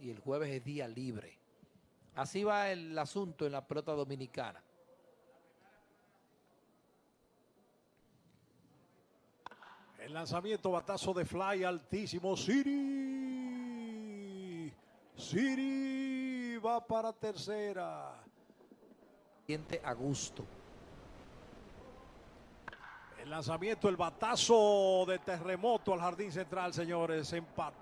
y el jueves es día libre. Así va el asunto en la pelota dominicana. El lanzamiento, batazo de fly altísimo. Siri. Siri va para tercera. Siente a gusto. El lanzamiento, el batazo de terremoto al jardín central, señores. Empate.